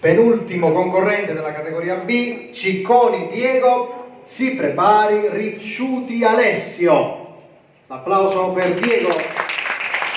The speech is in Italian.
Penultimo concorrente della categoria B, Cicconi Diego, si prepari Ricciuti Alessio. L'applauso per Diego.